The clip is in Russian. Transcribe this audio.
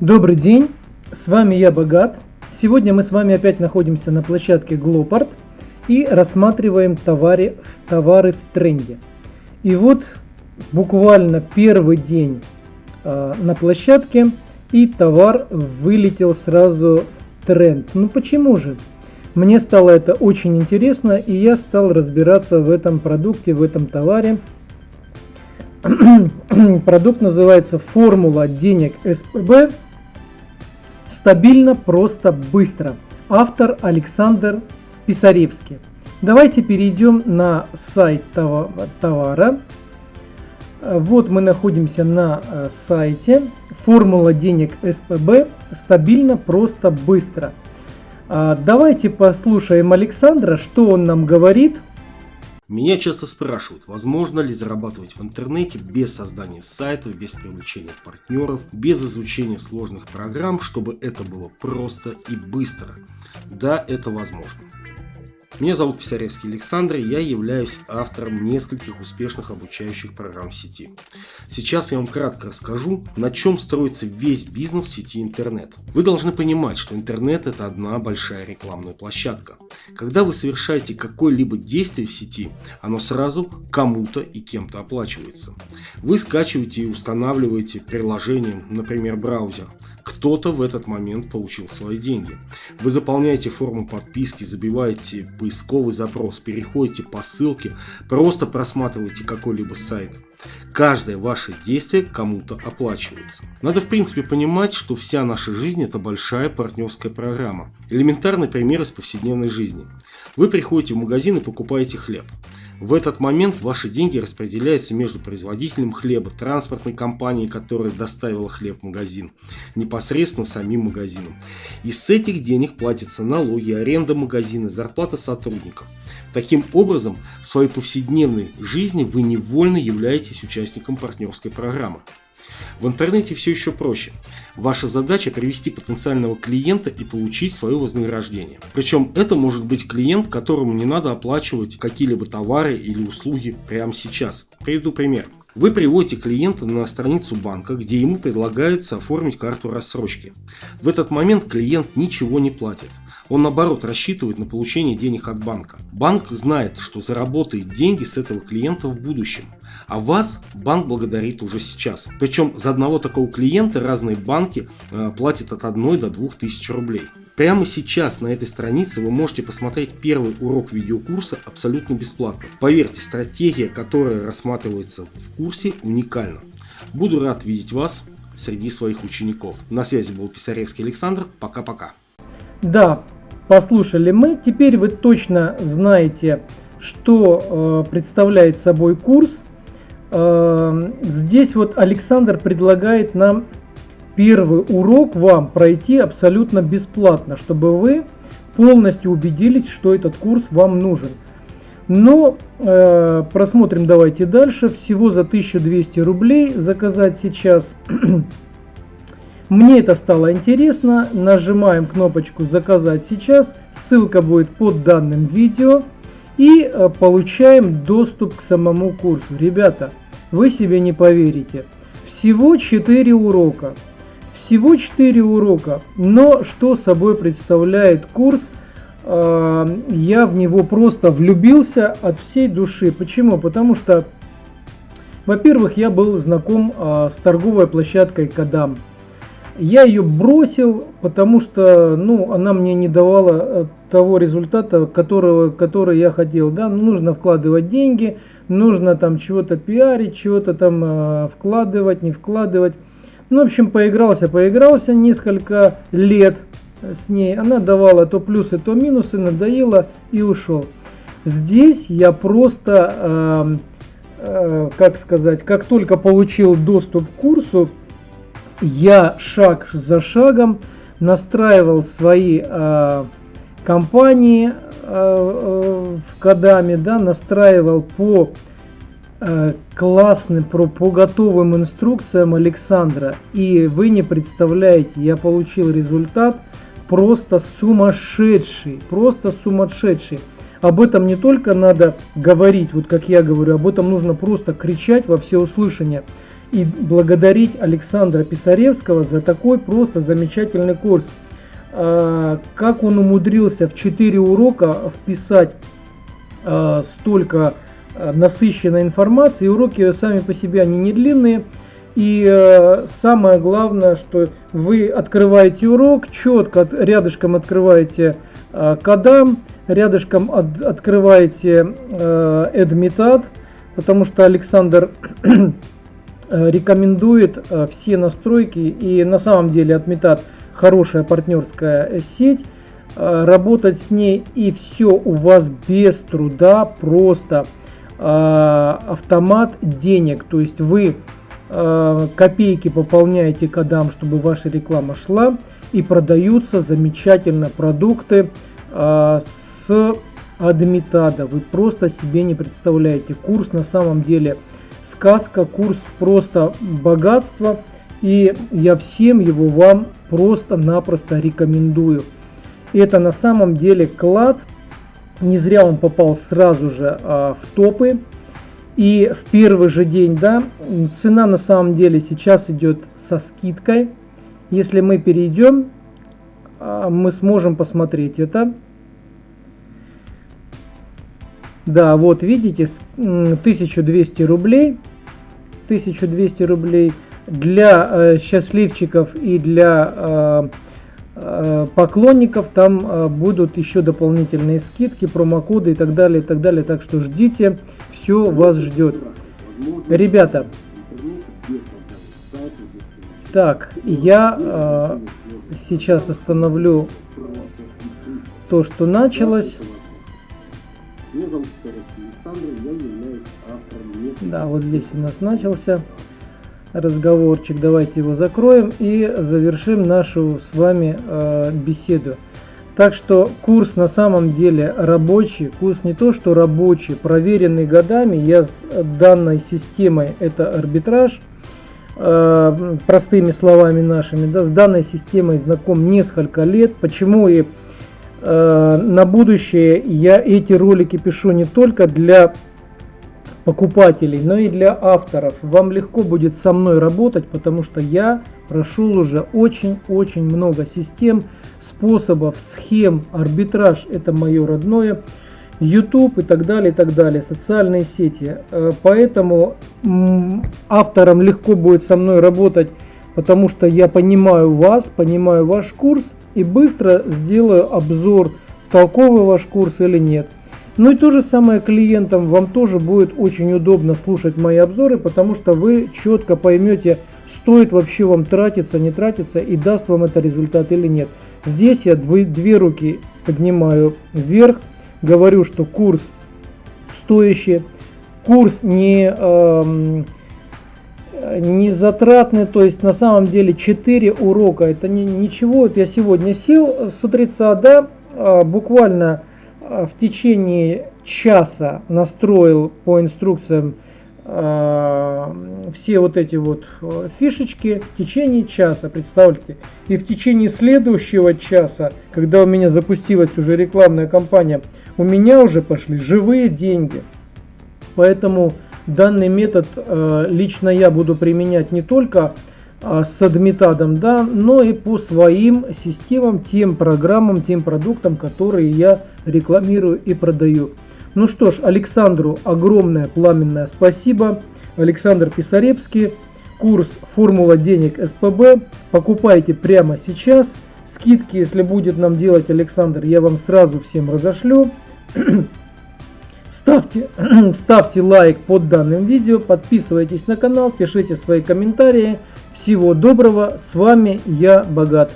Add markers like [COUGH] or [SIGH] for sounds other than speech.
Добрый день, с вами я Богат. Сегодня мы с вами опять находимся на площадке Glopart и рассматриваем товары, товары в тренде. И вот буквально первый день э, на площадке и товар вылетел сразу в тренд. Ну почему же? Мне стало это очень интересно и я стал разбираться в этом продукте, в этом товаре. [CLEARS THROAT] Продукт называется «Формула денег СПБ». Стабильно, просто, быстро. Автор Александр Писаревский. Давайте перейдем на сайт товара. Вот мы находимся на э, сайте. Формула денег СПБ. Стабильно, просто, быстро. А, давайте послушаем Александра, что он нам говорит. Меня часто спрашивают, возможно ли зарабатывать в интернете без создания сайтов, без привлечения партнеров, без изучения сложных программ, чтобы это было просто и быстро. Да, это возможно. Меня зовут Писаревский Александр, и я являюсь автором нескольких успешных обучающих программ сети. Сейчас я вам кратко расскажу, на чем строится весь бизнес сети интернет. Вы должны понимать, что интернет это одна большая рекламная площадка. Когда вы совершаете какое-либо действие в сети, оно сразу кому-то и кем-то оплачивается. Вы скачиваете и устанавливаете приложение, например, браузер. Кто-то в этот момент получил свои деньги. Вы заполняете форму подписки, забиваете поисковый запрос, переходите по ссылке, просто просматриваете какой-либо сайт. Каждое ваше действие кому-то оплачивается. Надо в принципе понимать, что вся наша жизнь это большая партнерская программа. Элементарный пример из повседневной жизни. Вы приходите в магазин и покупаете хлеб. В этот момент ваши деньги распределяются между производителем хлеба, транспортной компанией, которая доставила хлеб в магазин, непосредственно самим магазином. И с этих денег платятся налоги, аренда магазина, зарплата сотрудников. Таким образом, в своей повседневной жизни вы невольно являетесь участником партнерской программы. В интернете все еще проще. Ваша задача привести потенциального клиента и получить свое вознаграждение. Причем это может быть клиент, которому не надо оплачивать какие-либо товары или услуги прямо сейчас. Приведу пример. Вы приводите клиента на страницу банка, где ему предлагается оформить карту рассрочки. В этот момент клиент ничего не платит. Он наоборот рассчитывает на получение денег от банка. Банк знает, что заработает деньги с этого клиента в будущем. А вас банк благодарит уже сейчас. Причем за одного такого клиента разные банки э, платят от 1 до 2 тысяч рублей. Прямо сейчас на этой странице вы можете посмотреть первый урок видеокурса абсолютно бесплатно. Поверьте, стратегия, которая рассматривается в курсе, уникальна. Буду рад видеть вас среди своих учеников. На связи был Писаревский Александр. Пока-пока. Да, послушали мы. Теперь вы точно знаете, что э, представляет собой курс. Э, здесь вот Александр предлагает нам первый урок вам пройти абсолютно бесплатно, чтобы вы полностью убедились, что этот курс вам нужен. Но э, просмотрим давайте дальше. Всего за 1200 рублей заказать сейчас. Мне это стало интересно. Нажимаем кнопочку заказать сейчас. Ссылка будет под данным видео. И э, получаем доступ к самому курсу. Ребята, вы себе не поверите. Всего 4 урока. Всего 4 урока, но что собой представляет курс, а, я в него просто влюбился от всей души. Почему? Потому что, во-первых, я был знаком а, с торговой площадкой Кадам. Я ее бросил, потому что ну, она мне не давала э, того результата, которого, который я хотел. Да? Ну, нужно вкладывать деньги, нужно там чего-то пиарить, чего-то там э, вкладывать, не вкладывать. Ну, в общем, поигрался, поигрался несколько лет с ней. Она давала то плюсы, то минусы, надоело и ушел. Здесь я просто, э, э, как сказать, как только получил доступ к курсу, я шаг за шагом настраивал свои э, компании э, э, в Кадаме, да, настраивал по Э, классный про, по готовым инструкциям Александра. И вы не представляете, я получил результат просто сумасшедший, просто сумасшедший. Об этом не только надо говорить, вот как я говорю, об этом нужно просто кричать во все услышания. И благодарить Александра Писаревского за такой просто замечательный курс. А, как он умудрился в 4 урока вписать а, столько а, насыщенной информации. Уроки сами по себе они не длинные. И самое главное, что вы открываете урок, четко рядышком открываете кадам, рядышком от, открываете Эдмитад, потому что Александр рекомендует все настройки и на самом деле Admitat хорошая партнерская сеть, э, работать с ней и все у вас без труда, просто э, автомат денег, то есть вы э, копейки пополняете кодам, чтобы ваша реклама шла и продаются замечательно продукты с Адмитада. Вы просто себе не представляете. Курс на самом деле сказка, курс просто богатство. И я всем его вам просто-напросто рекомендую. Это на самом деле клад. Не зря он попал сразу же а, в топы. И в первый же день, да, цена на самом деле сейчас идет со скидкой. Если мы перейдем, а, мы сможем посмотреть это. Да, вот видите, 1200 рублей. 1200 рублей для э, счастливчиков и для э, э, поклонников там э, будут еще дополнительные скидки, промокоды и так далее, и так далее. Так что ждите, все вас ждет. Ребята, так, я э, сейчас остановлю то, что началось. Да, вот здесь у нас начался разговорчик. Давайте его закроем и завершим нашу с вами э, беседу. Так что курс на самом деле рабочий, курс не то что рабочий, проверенный годами. Я с данной системой, это арбитраж, э, простыми словами нашими, да, с данной системой знаком несколько лет. Почему и на будущее я эти ролики пишу не только для покупателей, но и для авторов. Вам легко будет со мной работать, потому что я прошел уже очень-очень много систем, способов, схем, арбитраж это мое родное, YouTube и так далее, и так далее, социальные сети. Э, поэтому авторам легко будет со мной работать, потому что я понимаю вас, понимаю ваш курс и быстро сделаю обзор, толковый ваш курс или нет. Ну и то же самое клиентам, вам тоже будет очень удобно слушать мои обзоры, потому что вы четко поймете, стоит вообще вам тратиться, не тратиться и даст вам это результат или нет. Здесь я две, две руки поднимаю вверх, говорю, что курс стоящий, курс не, э, не затратный, то есть на самом деле 4 урока, это не, ничего, вот я сегодня сел с утреца, да, э, буквально Э, в течение часа настроил по инструкциям э, все вот эти вот э, фишечки в течение часа, представьте. И в течение следующего часа, когда у меня запустилась уже рекламная кампания, у меня уже пошли живые деньги. Поэтому данный метод э, лично я буду применять не только а, с адмитадом, да, но и по своим системам, тем программам, тем продуктам, которые я рекламирую и продаю. Ну что ж, Александру огромное пламенное спасибо. Александр Писаревский, курс «Формула денег СПБ». Покупайте прямо сейчас. Скидки, если будет нам делать Александр, я вам сразу всем разошлю. [CLEARS THROAT] Ставьте, [CLEARS THROAT] ставьте лайк под данным видео, подписывайтесь на канал, пишите свои комментарии. Всего доброго, с вами я Богат.